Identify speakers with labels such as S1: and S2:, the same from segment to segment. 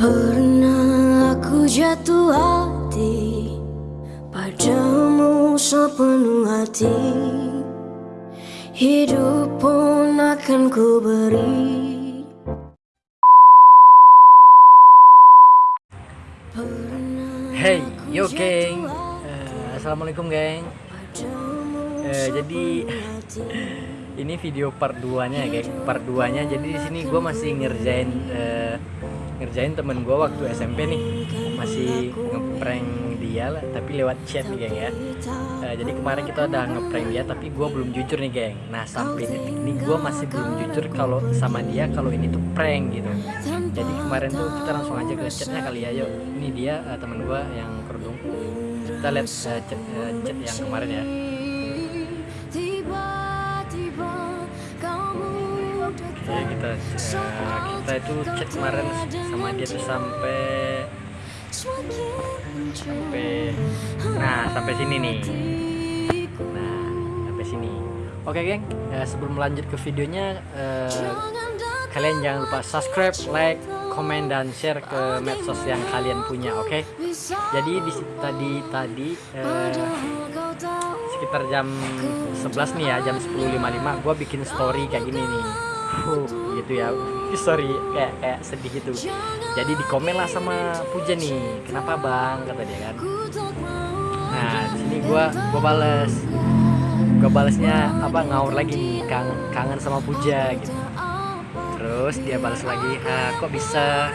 S1: Pernah aku jatuh hati Padamu sepenuh hati. Hidup pun akan ku beri.
S2: Hey, yo geng. Eh, Assalamualaikum geng. Eh, Jadi ini video part 2 nya ya geng. Part 2 nya jadi di sini gue masih ngerjain eh, Ngerjain temen gue waktu SMP nih. Masih ngeprank dia lah Tapi lewat chat nih geng ya. Eh, Jadi kemarin kita udah ngeprank dia Tapi gue belum jujur nih geng. Nah sampai detik ini gue masih belum jujur kalau sama dia Kalau ini tuh prank gitu. Jadi kemarin tuh kita langsung aja ke chatnya kali ya yuk ini dia uh, temen gua yang kerudung. Kita lihat uh, chat, uh, chat yang kemarin ya ya kita uh, kita itu chat kemarin sama dia tuh sampai sampai nah sampai sini nih nah sampai sini oke geng uh, sebelum lanjut ke videonya uh, kalian jangan lupa subscribe, like, komen dan share ke medsos yang kalian punya, oke? Okay? Jadi di tadi tadi eh, sekitar jam 11 nih ya, jam 10.55 gue bikin story kayak gini nih. Gitu ya. Story kayak kayak sedih gitu. Jadi di komen lah sama Puja nih. Kenapa, Bang? kata dia kan. Nah, sini gue gue bales. Gue balesnya apa ngawur lagi nih, kangen, kangen sama Puja gitu terus dia balas lagi ah kok bisa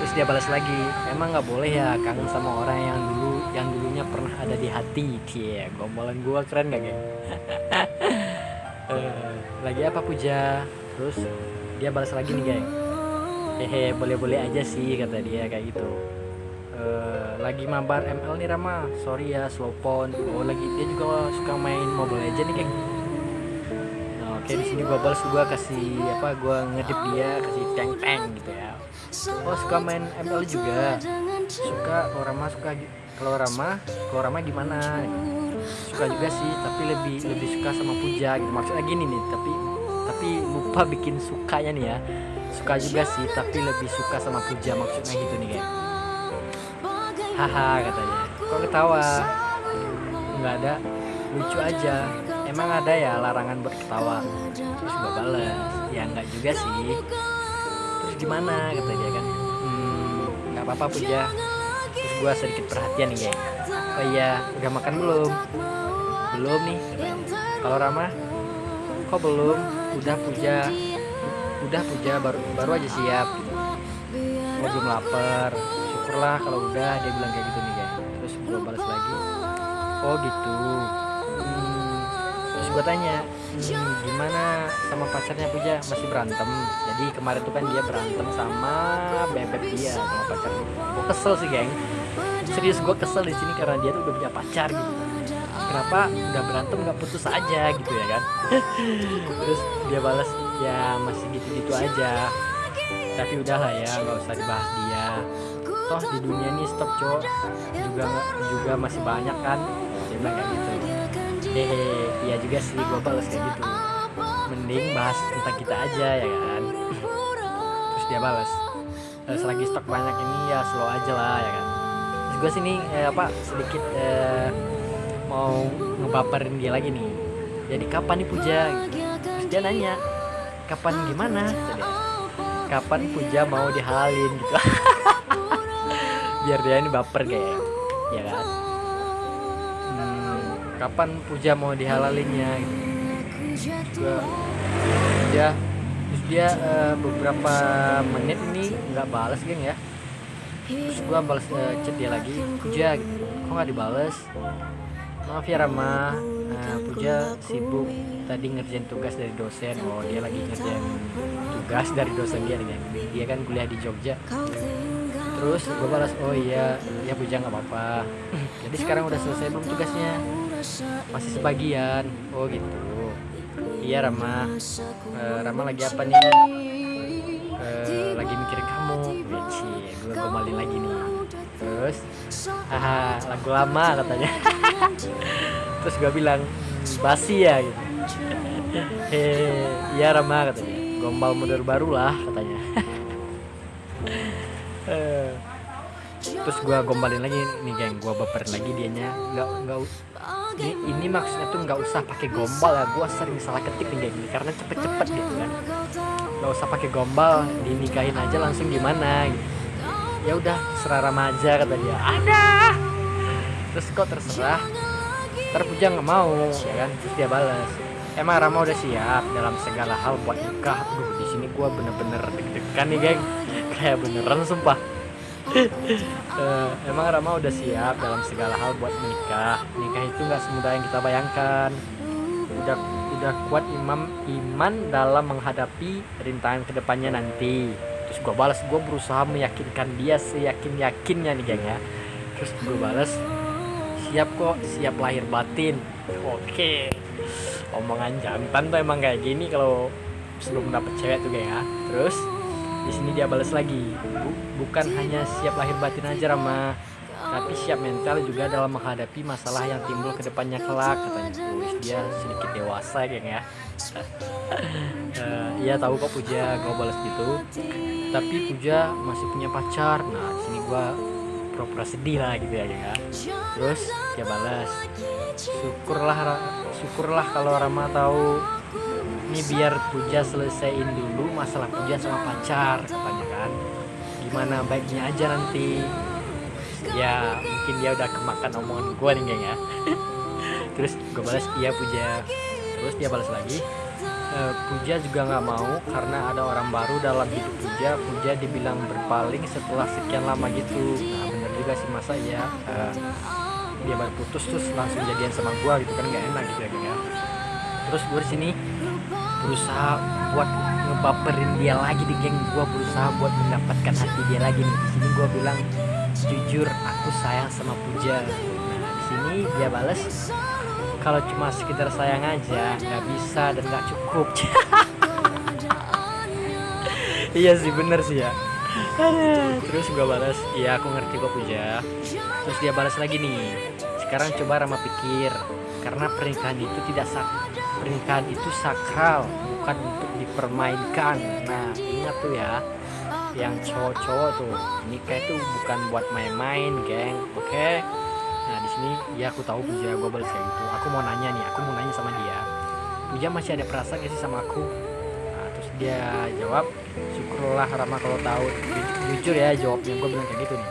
S2: terus dia balas lagi emang nggak boleh ya kangen sama orang yang dulu yang dulunya pernah ada di hati cie gombalan gua keren gak geng uh, lagi apa puja terus dia balas lagi nih geng hehe boleh-boleh aja sih kata dia kayak gitu. Uh, lagi mabar ML nih Rama. Sorry ya slow oh lagi dia juga suka main mobile legend nih geng oke di sini gue balas gue kasih apa gue ngedip dia kasih tank tank gitu ya. Oh suka main ML juga. Suka kalau Rama suka kalau Rama kalau Rama gimana? Suka juga sih tapi lebih lebih suka sama Puja gitu. Maksudnya gini nih tapi tapi lupa bikin sukanya nih ya. Suka juga sih tapi lebih suka sama Puja maksudnya gitu nih kayak. Haha katanya. Kok ketawa? Nggak ada. Lucu aja. Emang ada ya larangan buat ketawa? Terus gue balas ya nggak juga sih. Terus gimana? Kata dia kan. Hmm apa-apa puja. Terus gue sedikit perhatian nih geng oh iya udah makan belum? Belum nih kalau Rama? Kok belum udah puja. Udah puja baru baru aja siap gitu. Belum lapar syukurlah kalau udah dia bilang kayak gitu nih geng terus gue balas lagi. Oh gitu. Terus gue tanya hmm, gimana sama pacarnya Puja? Masih berantem? Jadi kemarin tuh kan dia berantem sama bebek dia sama pacarnya gue kesel sih geng. Serius gue kesel di sini karena dia tuh udah punya pacar gitu kenapa udah berantem nggak putus aja gitu ya kan? Terus dia balas ya masih gitu-gitu aja. Tapi udahlah ya nggak usah dibahas dia. Toh di dunia ini stop cowok juga juga masih banyak kan? Dia bilang kayak gitu. Hehe iya juga sih gue balas kayak gitu. Mending bahas tentang kita aja ya kan? Terus dia balas e, selagi stok banyak ini ya slow aja lah ya kan? Terus gue sini eh, apa sedikit eh, mau ngebaperin dia lagi nih. Jadi kapan nih puja? Terus dia nanya kapan gimana? Kapan puja mau dihalalin? Gitu. Biar dia ini baper kayak ya kan? Kapan puja mau dihalalinnya? Gitu. Gua, dia terus dia uh, beberapa menit ini nggak balas geng ya. Terus gua balas uh, chat dia lagi puja gitu. kok nggak dibales maaf ya Rama. Nah, puja sibuk tadi ngerjain tugas dari dosen. Oh dia lagi ngerjain tugas dari dosen dia nih. Dia kan kuliah di Jogja. Terus gue balas oh iya. Ya puja nggak apa-apa. Jadi sekarang udah selesai belum tugasnya? Masih sebagian. Oh gitu. Iya Rama. Uh, Rama lagi apa nih? Uh, lagi mikirin kamu. Beci gue gomalin lagi nih terus haha lagu lama katanya. terus gue bilang basi ya gitu. Hehe iya Rama katanya. Gombal model baru lah katanya. Eh, terus gue gombalin lagi nih geng gue baper lagi dianya. Nggak nggak ini, ini maksudnya tuh nggak usah pakai gombal ya. Gue sering salah ketik nih geng karena cepet-cepet gitu kan. Nggak usah pakai gombal dinikahin aja langsung gimana gitu ya udah serah remaja kata dia. Ada. Terus kok terserah. Ntar Puja nggak mau ya kan? Terus dia balas emang Rama udah siap dalam segala hal buat nikah. Duh di sini gua bener-bener deg-degan nih geng. Kayak beneran sumpah. Eh, emang Rama udah siap dalam segala hal buat menikah nikah itu nggak semudah yang kita bayangkan. Udah udah kuat imam iman dalam menghadapi rintangan ke depannya nanti terus gue balas gue berusaha meyakinkan dia seyakin yakinnya nih geng ya. Terus gue balas siap kok siap lahir batin. Oke. Omongan jantan tuh emang kayak gini kalau sebelum dapet cewek tuh geng ya. Terus di sini dia balas lagi "Bu- bukan hanya siap lahir batin aja Rama tapi siap mental juga dalam menghadapi masalah yang timbul ke depannya kelak katanya. Wih, dia sedikit dewasa geng ya Eh, Iya tahu kok Puja gue balas gitu. Tapi Puja masih punya pacar. Nah sini gue pura-pura sedih lah gitu ya ya. Terus dia balas syukurlah syukurlah kalau Rama tahu ini biar Puja selesaiin dulu masalah Puja sama pacar katanya kan. Gimana baiknya aja nanti. Ya mungkin dia udah kemakan omongan gue nih ya. Terus gue balas iya Puja. Terus dia balas lagi "Eh, Puja juga nggak mau karena ada orang baru dalam hidup Puja. Puja dibilang berpaling setelah sekian lama gitu. Nah bener juga sih masa ya eh, dia baru putus terus langsung jadian sama gue gitu kan nggak enak gitu ya geng ya. Terus gue sini berusaha buat ngebaperin dia lagi di geng. Gue berusaha buat mendapatkan hati dia lagi nih. Di sini gue bilang jujur aku sayang sama Puja. Nah di sini dia balas kalau cuma sekedar sayang aja nggak bisa dan nggak cukup. Iya sih bener sih ya. Terus gue balas iya aku ngerti kok Puja. Terus dia balas lagi nih sekarang coba Rama pikir karena pernikahan itu tidak sak pernikahan itu sakral bukan untuk dipermainkan. Nah ingat tuh ya yang cowok-cowok tuh nikah itu bukan buat main-main geng oke nah di sini ya aku tahu Puja gue balas kayak gitu. Aku mau nanya nih aku mau nanya sama dia. Puja masih ada perasaan gak sih sama aku? Nah, terus dia jawab syukurlah Rama kalau tahu. Ju- jujur ya jawabnya gue bilang kayak gitu nih.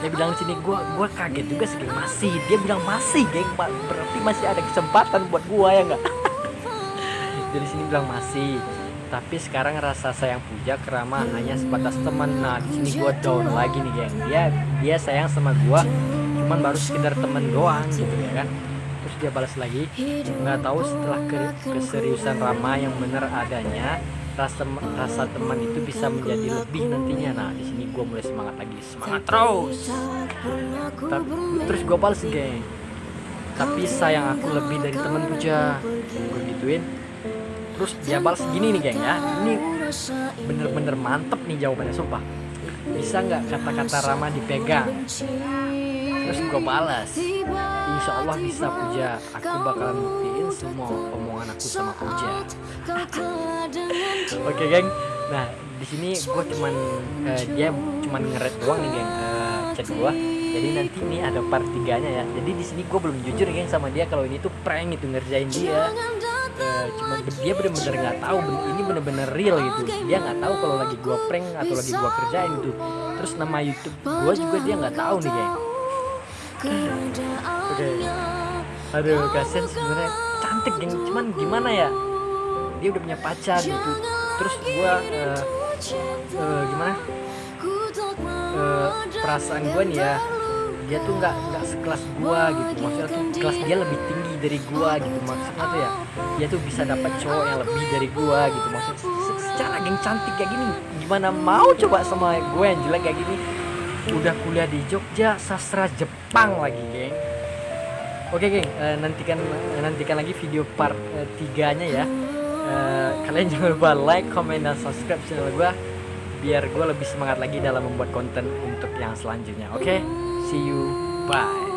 S2: Dia bilang sini gue gua kaget juga sih masih. Dia bilang masih geng berarti masih ada kesempatan buat gue ya nggak? Dari sini bilang masih tapi sekarang rasa sayang Puja ke Rama hanya sebatas teman. Nah di sini gue down lagi nih geng. Dia dia sayang sama gue cuman baru sekedar temen doang gitu ya kan. Terus dia balas lagi nggak tahu setelah ke- keseriusan Rama yang bener adanya rasa rasa teman itu bisa menjadi lebih nantinya. Nah di sini gue mulai semangat lagi semangat terus. Tapi terus gue balas geng. Tapi sayang aku lebih dari teman Puja. Gue gituin terus dia balas gini nih geng ya. Ini bener-bener mantep nih jawabannya sumpah. Bisa nggak kata-kata Rama dipegang? Terus gue balas. Insya Allah bisa Puja. Aku bakalan buktiin semua omongan aku sama Puja. Oke geng, nah di sini gue cuman eh, dia cuman ngeret doang nih geng eh, chat gue. Jadi nanti ini ada part tiganya ya. Jadi di sini gue belum jujur geng sama dia kalau ini tuh prank itu ngerjain dia. Be- dia bener-bener nggak tahu ben- ini bener-bener real gitu. Dia nggak tahu kalau lagi gue prank atau lagi gue kerjain gitu. Terus nama YouTube gue juga dia nggak tahu nih geng. Oke. Aduh kasian sebenarnya cantik geng. Cuman gimana ya? Dia udah punya pacar gitu. Terus gue eh, eh, gimana? Eh, perasaan gue nih ya dia tuh nggak nggak sekelas gua gitu. Maksudnya tuh kelas dia lebih tinggi dari gua gitu. Maksudnya tuh ya dia tuh bisa dapat cowok yang lebih dari gua gitu. Maksudnya se- secara geng cantik kayak gini gimana mau coba sama gue yang jelek kayak gini? Udah kuliah di Jogja sastra Jepang lagi geng. Oke geng eh, nantikan nantikan lagi video part eh, tiganya ya. Eh, kalian jangan lupa like comment dan subscribe channel gua biar gue lebih semangat lagi dalam membuat konten untuk yang selanjutnya oke see you. Bye